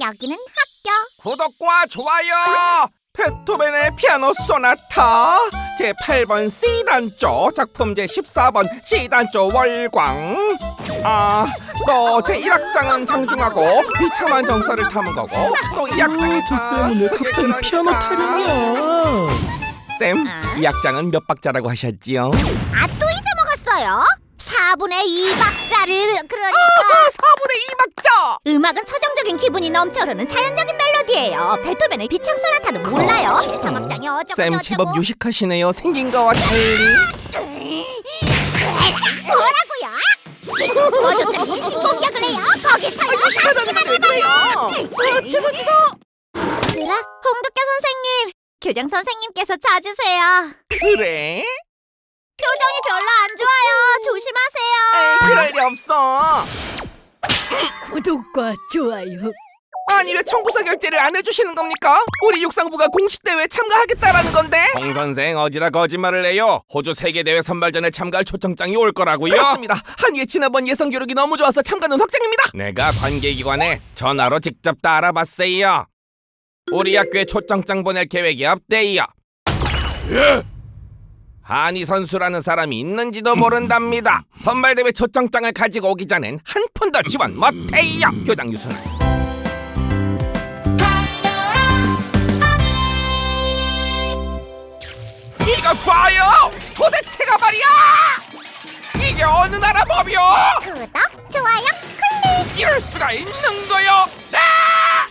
여기는 학교. 구독과 좋아요. 베토벤의 피아노 소나타 제 8번 C 단조 작품 제 14번 C 단조 월광 아 또 제 1악장은 장중하고 비참한 정서를 담은 거고 또 2악장이 저 쌤은 왜 갑자기 피아노 타령이야? 쌤, 아? 2악장은 몇 박자라고 하셨지요? 아, 또 잊어먹었어요? 4분의 2박자를 그러니까 4분의 2박자! 음악은 서정적인 기분이 넘쳐 흐르는 자연적인 멜로디예요. 베토벤의 비창 소나타도 몰라요. 제3악장이 어쩌고 쌤 제법 유식하시네요 생긴 거와 달리 뭐라고요? 지금 도와줬더니 신공격을 해요. 거기서요. 유식하다는 왜 그래요? 아, 취소 취소 그라 홍두깨 선생님, 교장 선생님께서 찾으세요. 그래? 표정이 별로 안 좋아요. 그럴 리 없어 구독과 좋아요. 아니 왜 청구서 결제를 안 해주시는 겁니까? 우리 육상부가 공식 대회에 참가하겠다라는 건데. 홍 선생 어디다 거짓말을 해요? 호주 세계 대회 선발전에 참가할 초청장이 올 거라고요? 그렇습니다. 한위의 지난번 예선 기록이 너무 좋아서 참가는 확정입니다. 내가 관계기관에 전화로 직접 다 알아봤어요. 우리 학교에 초청장 보낼 계획이 없대요. 예? 한이 선수라는 사람이 있는지도 모른답니다. 선발대회 초청장을 가지고 오기 전엔 한 푼도 지원 못해요. 교장 유순. 이거 봐요! 도대체가 말이야! 이게 어느 나라 법이요? 구독, 좋아요, 클릭. 이럴 수가 있는 거요? 아!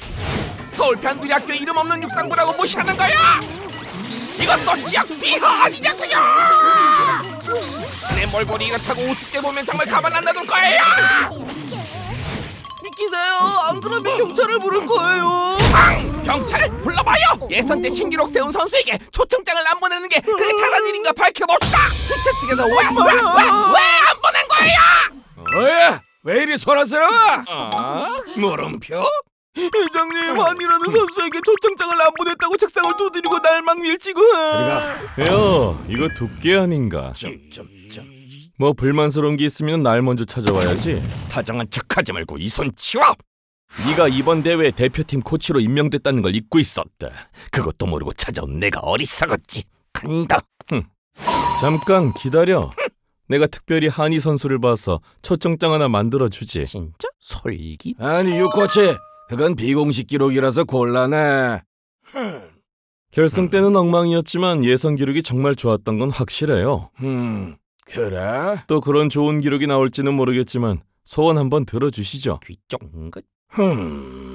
서울 변두리 학교 이름 없는 육상부라고 무시하는 거야? 이것도 지역 비하 아니냐고요? 내 몰골이 이렇다고 우습게 보면 정말 가만 안 놔둘 거예요! 비키세요. 안 그러면 경찰을 부를 거예요. 앙! 경찰 불러봐요! 예선 때 신기록 세운 선수에게 초청장을 안 보내는 게 그게 잘한 일인가 밝혀봅시다! 주최 측에서 왜, 왜, 왜, 왜 안 보낸 거예요? 뭐야? 왜 이리 소란스러워? 어? 물음표? 회장님, 한이라는 선수에게 초청장을 안 보냈다고 책상을 두드리고 날막 밀치고. 야, 이거 두께 아닌가? 점점점 뭐 불만스러운 게 있으면 날 먼저 찾아와야지. 다정한 척하지 말고 이 손 치워! 네가 이번 대회 대표팀 코치로 임명됐다는 걸 잊고 있었다. 그것도 모르고 찾아온 내가 어리석었지. 간다. 잠깐 기다려. 내가 특별히 한이 선수를 봐서 초청장 하나 만들어 주지. 진짜? 솔기? 아니 유코치 그건 비공식 기록이라서 곤란해. 결승 때는 엉망이었지만 예선 기록이 정말 좋았던 건 확실해요. 음 그래? 또 그런 좋은 기록이 나올지는 모르겠지만 소원 한번 들어주시죠. 귀 쫑긋? 흠